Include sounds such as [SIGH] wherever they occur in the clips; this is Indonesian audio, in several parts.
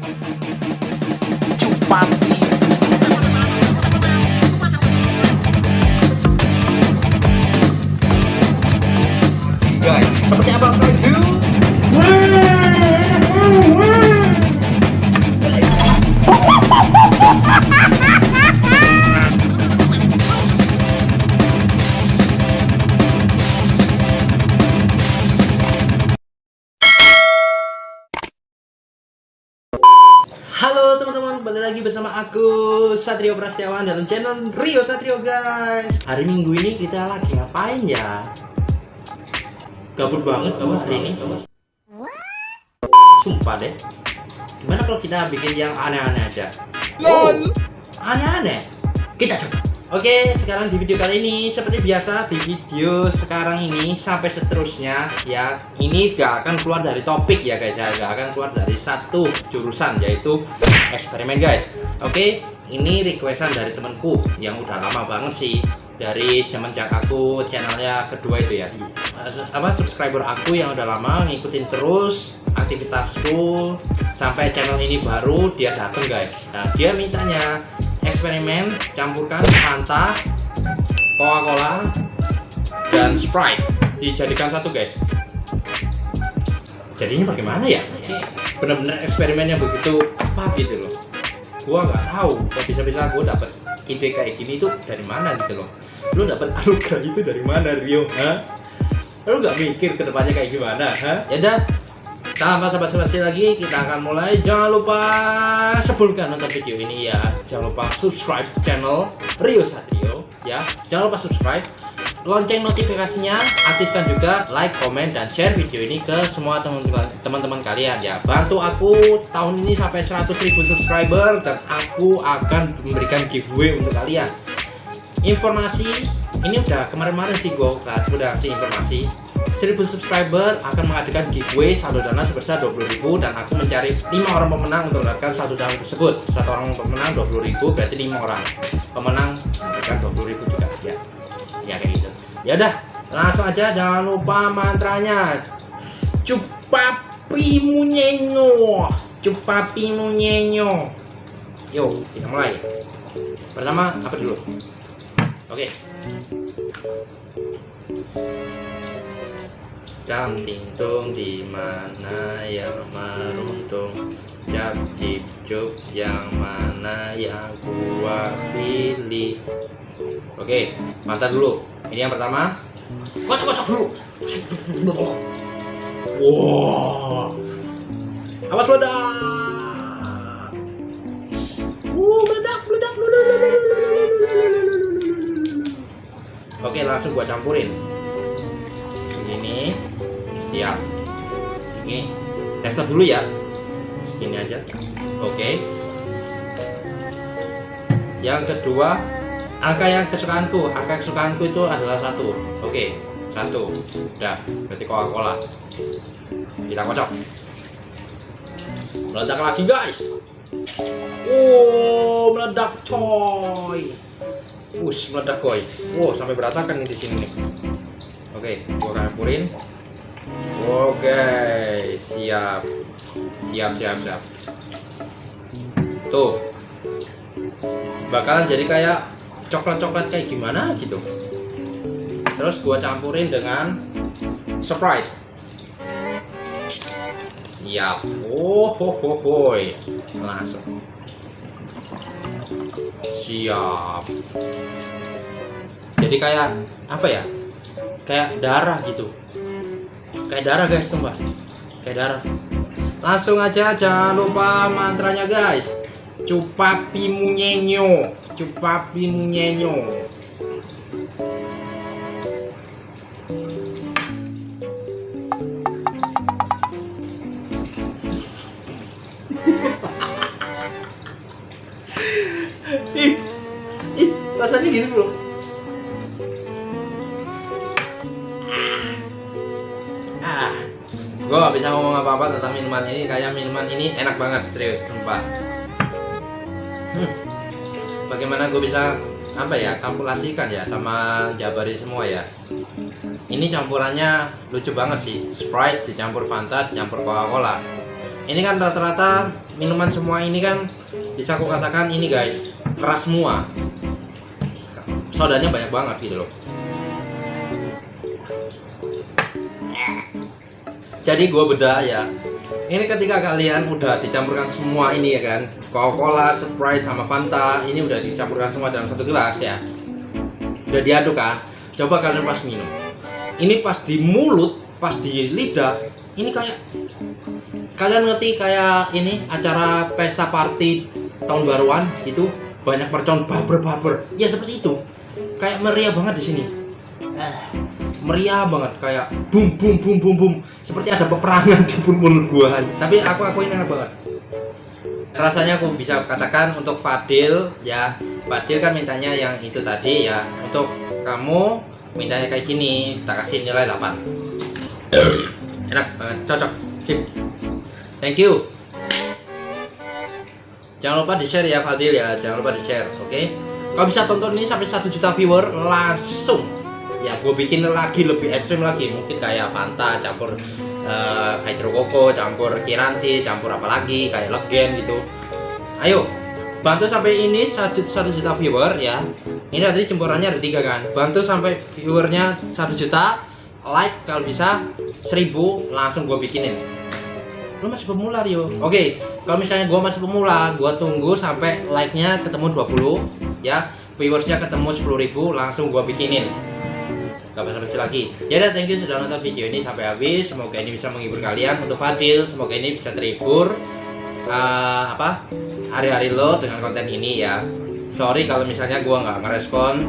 Guys, seperti apa Halo teman-teman, kembali lagi bersama aku Satrio Prastiawan dalam channel Rio Satrio guys. Hari Minggu ini kita lagi ngapain ya? Gabut banget gua hari ini. Sumpah deh. Gimana kalau kita bikin yang aneh-aneh aja? LOL. Aneh-aneh. Kita coba. Oke, sekarang di video kali ini seperti biasa di video sekarang ini sampai seterusnya ya. Ini gak akan keluar dari topik ya guys ya. Gak akan keluar dari satu jurusan yaitu eksperimen guys. Oke, ini requestan dari temanku yang udah lama banget sih dari semenjak aku channelnya kedua itu ya. Apa subscriber aku yang udah lama ngikutin terus aktivitasku sampai channel ini baru dia dateng guys. Nah dia mintanya eksperimen campurkan Fanta, Coca-Cola, dan Sprite dijadikan satu guys. Jadinya bagaimana ya? Bener-bener eksperimen yang begitu apa gitu loh. Gua nggak tahu kok bisa-bisa gua dapet ide kayak gini tuh dari mana gitu loh. Lu dapet [LAUGHS] anugerah itu dari mana Rio? Hah? Lu nggak mikir ke depannya kayak gimana? Hah? Ya udah, tanpa basa-basi lagi kita akan mulai. Jangan lupa sebelum kalian nonton video ini ya. Jangan lupa subscribe channel Rio Satrio ya. Jangan lupa subscribe. Lonceng notifikasinya aktifkan juga like comment dan share video ini ke semua teman-teman kalian ya. Bantu aku tahun ini sampai 100.000 subscriber dan aku akan memberikan giveaway untuk kalian. Informasi ini udah kemarin-kemarin sih gue udah kasih informasi 1000 subscriber akan mengadakan giveaway saldo dana sebesar 20.000 dan aku mencari 5 orang pemenang untuk mendapatkan saldo dana tersebut. Satu orang pemenang 20.000 berarti 5 orang. Pemenang mendapatkan 20.000 juga. Ya. Ya kayak gitu. Ya udah langsung aja jangan lupa mantranya. Cupapi munyenyo. Cupapi munyenyo. Yuk kita mulai. Pertama apa dulu? Oke Jam tingtung di mana yang meruntung Cap cip cup yang mana yang gua pilih? Oke, mantap dulu. Ini yang pertama. Kocok-kocok dulu. Wow Awas meledak. Uh, meledak, meledak, meledak. Oke, langsung gua campurin sini tester dulu ya. Segini aja. Oke. Yang kedua angka yang kesukaanku. Angka kesukaanku itu adalah satu. Oke satu. Udah berarti coca cola kita kocok. Meledak lagi guys. Oh meledak coy. Us meledak coy. Wow sampai berantakan di sini nih. Oke gua campurin Oke, siap. Siap, siap, siap. Tuh. Bakalan jadi kayak coklat-coklat kayak gimana gitu. Terus gua campurin dengan Sprite. Siap. Oh, ho, ho, ho. Langsung. Siap. Jadi kayak apa ya? Kayak darah gitu kayak darah guys sumpah. Kayak darah. Langsung aja jangan lupa mantranya guys. Cupapi munyenyo. Cupapi munyenyo. [LAUGHS] Ih ih rasanya gini bro gue gak bisa ngomong apa-apa tentang minuman ini kayak minuman ini enak banget serius sumpah. Hmm. bagaimana gue bisa apa ya kalkulasikan ya sama Jabari semua ya? Ini campurannya lucu banget sih. Sprite dicampur Fanta dicampur Coca-Cola. Ini kan rata-rata minuman semua ini kan bisa aku katakan ini guys keras semua. Sodanya banyak banget gitu loh jadi gue beda ya. Ini ketika kalian udah dicampurkan semua ini ya kan? Coca-Cola, Sprite sama Fanta ini udah dicampurkan semua dalam satu gelas ya. Udah diaduk kan? Coba kalian pas minum. Ini pas di mulut pas di lidah ini kayak kalian ngerti kayak ini acara pesta party tahun baruan gitu? Banyak mercon baber ya seperti itu. Kayak meriah banget di sini. Eh, meriah banget kayak boom boom boom boom boom seperti ada peperangan [LAUGHS] di mulut gua. Tapi aku aku ini enak banget. Rasanya aku bisa katakan untuk Fadil ya. Fadil kan mintanya yang itu tadi ya. Untuk kamu mintanya kayak gini kita kasih nilai 8 enak banget cocok sip. Thank you. Jangan lupa di share ya Fadil ya. Jangan lupa di share oke? Okay? kalau bisa tonton ini sampai 1 juta viewer langsung ya gue bikin lagi lebih ekstrim lagi. Mungkin kayak Fanta campur uh, hydro koko campur kiranti campur apa lagi kayak legen gitu. Ayo bantu sampai ini 1 juta viewer ya. Ini tadi cemburannya ada tiga kan. Bantu sampai viewernya 1 juta like kalau bisa 1000 langsung gue bikinin. Lu masih pemula Rio. Oke okay, kalau misalnya gue masih pemula gue tunggu sampai like nya ketemu 20 ya. Viewersnya ketemu 10.000 langsung gue bikinin gak basa-basi lagi. Ya udah thank you sudah nonton video ini sampai habis. Semoga ini bisa menghibur kalian. Untuk Fadil semoga ini bisa terhibur uh, apa hari-hari lo dengan konten ini ya. Sorry kalau misalnya gue nggak ngerespon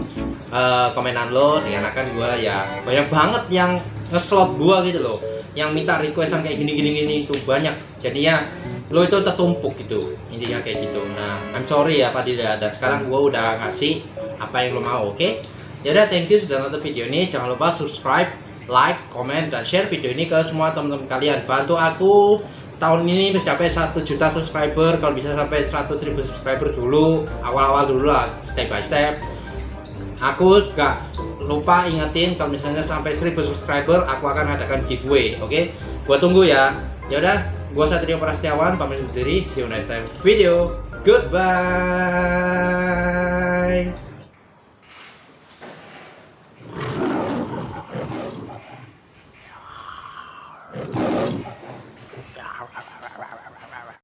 uh, komenan lo dengan akan gue ya banyak banget yang ngeslot gue gitu loh. Yang minta requestan kayak gini gini gini itu banyak. Jadinya lo itu tertumpuk gitu intinya kayak gitu. Nah I'm sorry ya Fadil ya. Dan sekarang gue udah ngasih apa yang lo mau oke? okay? Jadi thank you sudah nonton video ini. Jangan lupa subscribe, like, komen, dan share video ini ke semua teman-teman kalian. Bantu aku tahun ini mencapai 1 juta subscriber. Kalau bisa sampai 100 ribu subscriber dulu, awal-awal dulu lah, step by step. Aku gak lupa ingetin kalau misalnya sampai 1000 subscriber, aku akan adakan giveaway. Oke, okay? gua tunggu ya. Ya udah, gua Satrio Prastiawan pamit undur diri. See you next time video. Goodbye.